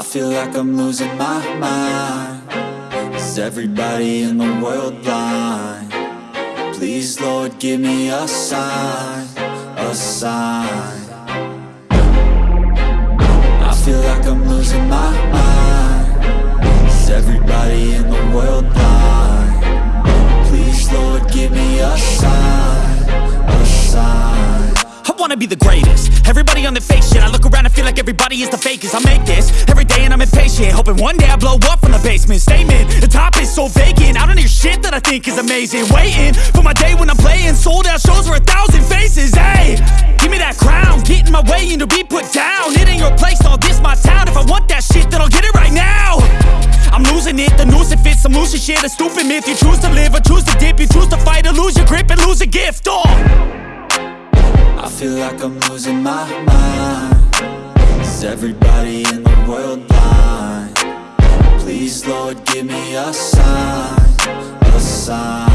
I feel like I'm losing my mind. Is everybody in the world blind? Please Lord give me a sign, a sign. I feel like I'm losing my mind. Is everybody in the world blind? Please Lord give me a sign, a sign. I wanna be the greatest. Everybody on the fake shit I look feel like everybody is the fakest. I make this every day and I'm impatient Hoping one day I blow up from the basement. Statement, the top is so vacant. I don't hear shit that I think is amazing. Waiting for my day when I'm playing Sold out shows for a thousand faces. Hey, give me that crown. Get in my way and to be put down. It ain't your place, all this my town. If I want that shit then I'll get it right now. I'm losing it, the noose it fits. I'm losing shit, a stupid myth. You choose to live or choose to dip. You choose to fight or lose your grip and lose a gift Oh I feel like I'm losing my mind Is everybody in the world blind? Please Lord give me a sign, a sign